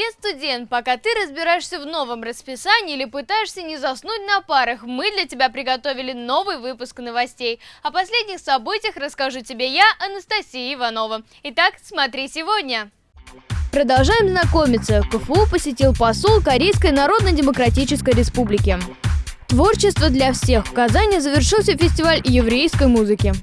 Привет, студент! Пока ты разбираешься в новом расписании или пытаешься не заснуть на парах, мы для тебя приготовили новый выпуск новостей. О последних событиях расскажу тебе я, Анастасия Иванова. Итак, смотри сегодня. Продолжаем знакомиться. КФУ посетил посол Корейской Народно-Демократической Республики. Творчество для всех. В Казани завершился фестиваль еврейской музыки.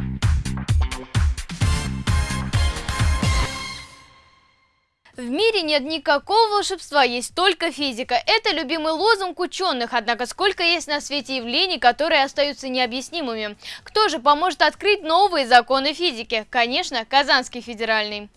В мире нет никакого волшебства, есть только физика. Это любимый лозунг ученых, однако сколько есть на свете явлений, которые остаются необъяснимыми. Кто же поможет открыть новые законы физики? Конечно, Казанский федеральный.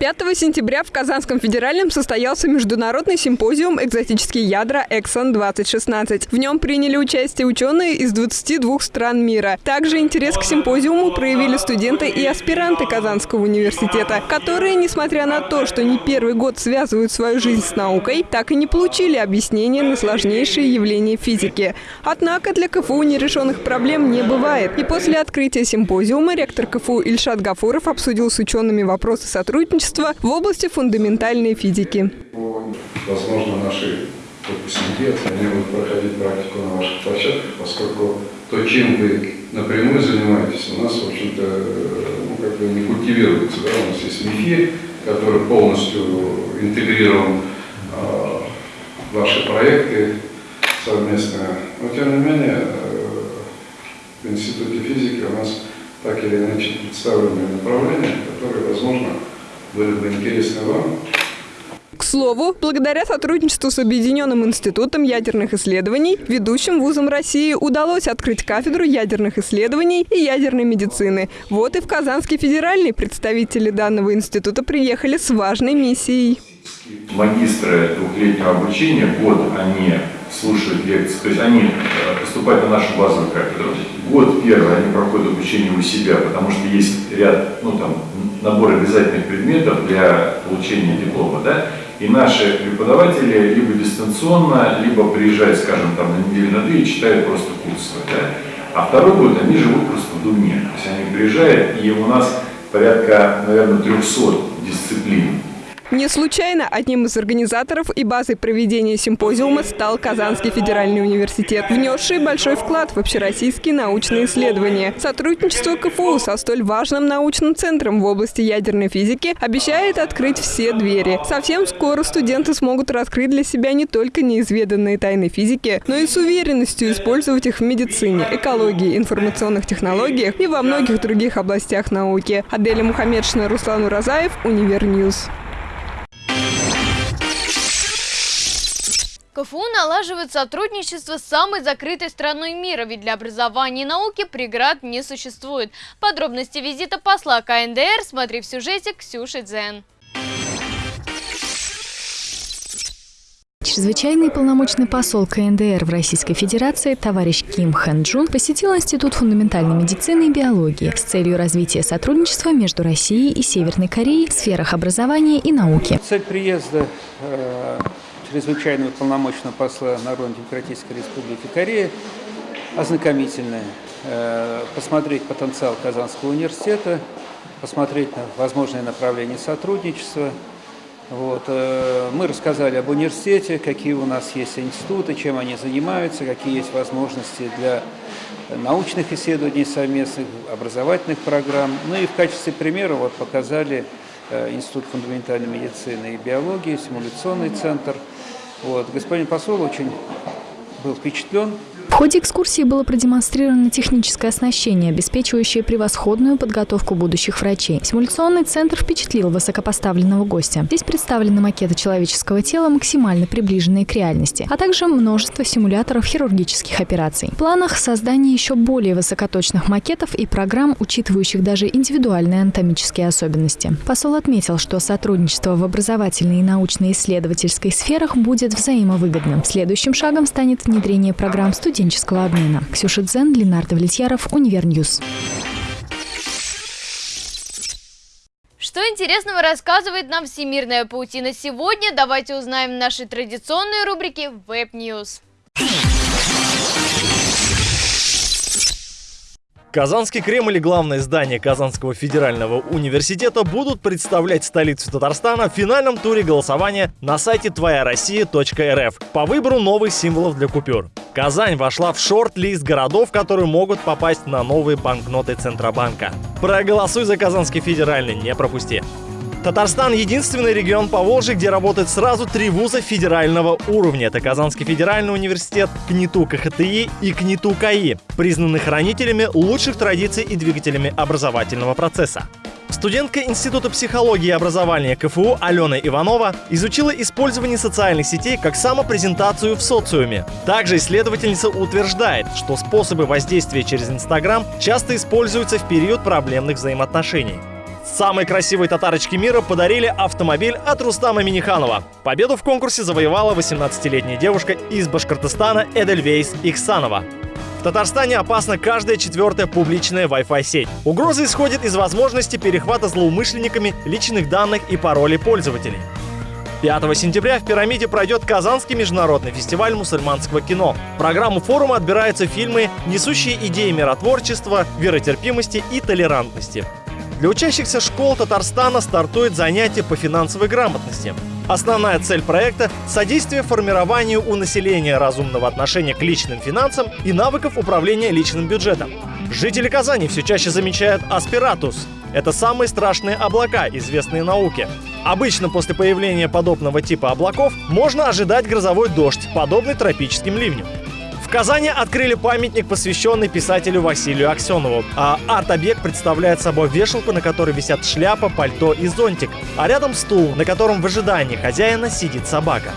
5 сентября в Казанском федеральном состоялся международный симпозиум «Экзотические ядра Эксон-2016». В нем приняли участие ученые из 22 стран мира. Также интерес к симпозиуму проявили студенты и аспиранты Казанского университета, которые, несмотря на то, что не первый год связывают свою жизнь с наукой, так и не получили объяснения на сложнейшие явления физики. Однако для КФУ нерешенных проблем не бывает. И после открытия симпозиума ректор КФУ Ильшат Гафуров обсудил с учеными вопросы сотрудничества сотрудничества в области фундаментальной физики. Возможно, наши выпускники они будут проходить практику на ваших площадках, поскольку то, чем вы напрямую занимаетесь, у нас, в общем-то, ну, как бы не культивируется. Да? У нас есть МИФИ, который полностью интегрирован э, в ваши проекты совместные. Но, тем не менее, э, в Институте физики у нас так или иначе представлены направления, которые, возможно, были бы интересны вам. К слову, благодаря сотрудничеству с Объединенным институтом ядерных исследований, ведущим вузом России удалось открыть кафедру ядерных исследований и ядерной медицины. Вот и в Казанский федеральный представители данного института приехали с важной миссией. Магистры двухлетнего обучения, год они слушают лекции, то есть они э, поступают на нашу базовую кафедру. Год первый они проходят обучение у себя, потому что есть ряд, ну там, набор обязательных предметов для получения диплома, да, и наши преподаватели либо дистанционно, либо приезжают, скажем, там на неделю на две и читают просто курсы, да, а второй год они живут просто в Думе, то есть они приезжают, и у нас порядка, наверное, 300 дисциплин, не случайно одним из организаторов и базой проведения симпозиума стал Казанский федеральный университет, внесший большой вклад в общероссийские научные исследования. Сотрудничество КФУ со столь важным научным центром в области ядерной физики обещает открыть все двери. Совсем скоро студенты смогут раскрыть для себя не только неизведанные тайны физики, но и с уверенностью использовать их в медицине, экологии, информационных технологиях и во многих других областях науки. Аделя Мухаммедшина, Руслан Уразаев, Univer News. КФУ налаживает сотрудничество с самой закрытой страной мира, ведь для образования и науки преград не существует. Подробности визита посла КНДР смотри в сюжете Ксюши Дзен. Чрезвычайный полномочный посол КНДР в Российской Федерации товарищ Ким Хэн Джун посетил Институт фундаментальной медицины и биологии с целью развития сотрудничества между Россией и Северной Кореей в сферах образования и науки. Цель приезда э, чрезвычайного полномочного посла Народно-демократической республики Корея, ознакомительная, э, посмотреть потенциал Казанского университета, посмотреть на возможные направления сотрудничества. Вот. Э, мы рассказали об университете, какие у нас есть институты, чем они занимаются, какие есть возможности для научных исследований совместных, образовательных программ. Ну и в качестве примера вот показали э, Институт фундаментальной медицины и биологии, симуляционный центр – вот. Господин посол очень был впечатлен в ходе экскурсии было продемонстрировано техническое оснащение, обеспечивающее превосходную подготовку будущих врачей. Симуляционный центр впечатлил высокопоставленного гостя. Здесь представлены макеты человеческого тела, максимально приближенные к реальности, а также множество симуляторов хирургических операций. В планах создание еще более высокоточных макетов и программ, учитывающих даже индивидуальные анатомические особенности. Посол отметил, что сотрудничество в образовательной и научно-исследовательской сферах будет взаимовыгодным. Следующим шагом станет внедрение программ студентов студенческого обмена. Ксюша Дзен, Ленардо Влетьяров, Univer News. Что интересного рассказывает нам всемирная паутина сегодня, давайте узнаем в нашей традиционной рубрике Web News. Казанский Кремль и главное здание Казанского федерального университета будут представлять столицу Татарстана в финальном туре голосования на сайте твояроссия.рф по выбору новых символов для купюр. Казань вошла в шорт-лист городов, которые могут попасть на новые банкноты Центробанка. Проголосуй за Казанский федеральный, не пропусти. Татарстан – единственный регион по Волжье, где работает сразу три вуза федерального уровня. Это Казанский федеральный университет, КНИТУ КХТИ и КНИТУ КАИ, признаны хранителями лучших традиций и двигателями образовательного процесса. Студентка Института психологии и образования КФУ Алена Иванова изучила использование социальных сетей как самопрезентацию в социуме. Также исследовательница утверждает, что способы воздействия через Инстаграм часто используются в период проблемных взаимоотношений. Самой красивой татарочке мира подарили автомобиль от Рустама Миниханова. Победу в конкурсе завоевала 18-летняя девушка из Башкортостана Эдельвейс Ихсанова. В Татарстане опасна каждая четвертая публичная Wi-Fi сеть. Угроза исходит из возможности перехвата злоумышленниками личных данных и паролей пользователей. 5 сентября в «Пирамиде» пройдет Казанский международный фестиваль мусульманского кино. В программу форума отбираются фильмы, несущие идеи миротворчества, веротерпимости и толерантности. Для учащихся школ Татарстана стартует занятие по финансовой грамотности. Основная цель проекта – содействие формированию у населения разумного отношения к личным финансам и навыков управления личным бюджетом. Жители Казани все чаще замечают аспиратус. Это самые страшные облака, известные науке. Обычно после появления подобного типа облаков можно ожидать грозовой дождь, подобный тропическим ливням. Казани открыли памятник, посвященный писателю Василию Аксенову. А арт-объект представляет собой вешалку, на которой висят шляпа, пальто и зонтик, а рядом стул, на котором в ожидании хозяина сидит собака.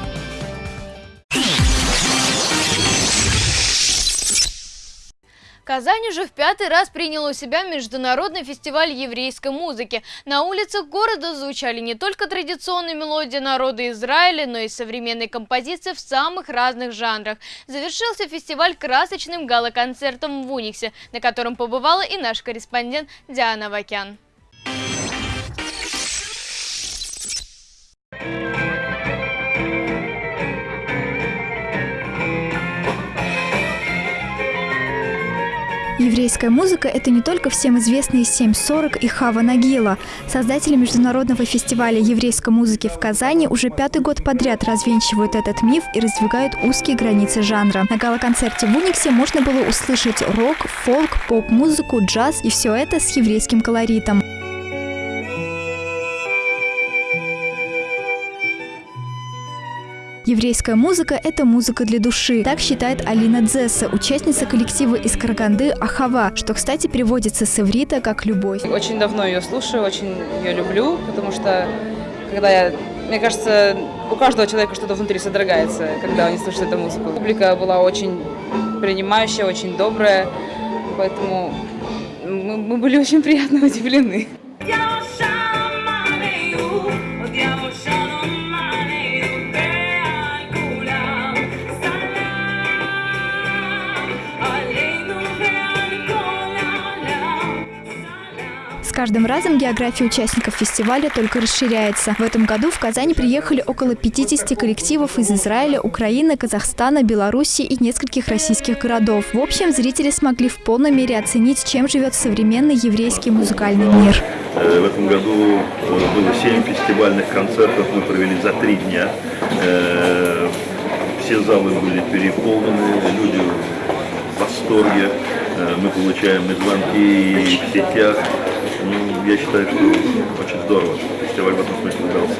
Казань уже в пятый раз приняла у себя международный фестиваль еврейской музыки. На улицах города звучали не только традиционные мелодии народа Израиля, но и современные композиции в самых разных жанрах. Завершился фестиваль красочным гала-концертом в Униксе, на котором побывала и наш корреспондент Диана Вакян. Еврейская музыка – это не только всем известные 7.40 и Хава Нагила. Создатели Международного фестиваля еврейской музыки в Казани уже пятый год подряд развенчивают этот миф и раздвигают узкие границы жанра. На гала-концерте в Униксе можно было услышать рок, фолк, поп-музыку, джаз и все это с еврейским колоритом. Еврейская музыка – это музыка для души. Так считает Алина Дзесса, участница коллектива из Караганды «Ахава», что, кстати, переводится с иврита как «любовь». Очень давно ее слушаю, очень ее люблю, потому что, когда я мне кажется, у каждого человека что-то внутри содрогается, когда они слышат эту музыку. Публика была очень принимающая, очень добрая, поэтому мы, мы были очень приятно удивлены. Каждым разом география участников фестиваля только расширяется. В этом году в Казань приехали около 50 коллективов из Израиля, Украины, Казахстана, Беларуси и нескольких российских городов. В общем, зрители смогли в полной мере оценить, чем живет современный еврейский музыкальный мир. Э, в этом году э, было 7 фестивальных концертов, мы провели за три дня. Э, все залы были переполнены, люди в восторге. Мы получаем и звонки в сетях, ну, я считаю, что очень здорово. Фестиваль в этом смысле удался.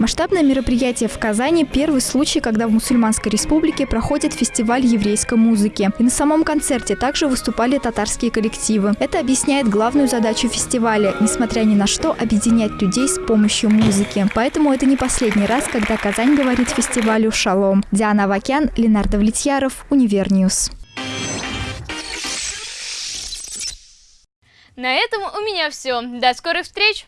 Масштабное мероприятие в Казани – первый случай, когда в Мусульманской республике проходит фестиваль еврейской музыки. И на самом концерте также выступали татарские коллективы. Это объясняет главную задачу фестиваля – несмотря ни на что, объединять людей с помощью музыки. Поэтому это не последний раз, когда Казань говорит фестивалю «Шалом». Диана Вакян, Ленар Довлетьяров, Univer News. На этом у меня все. До скорых встреч!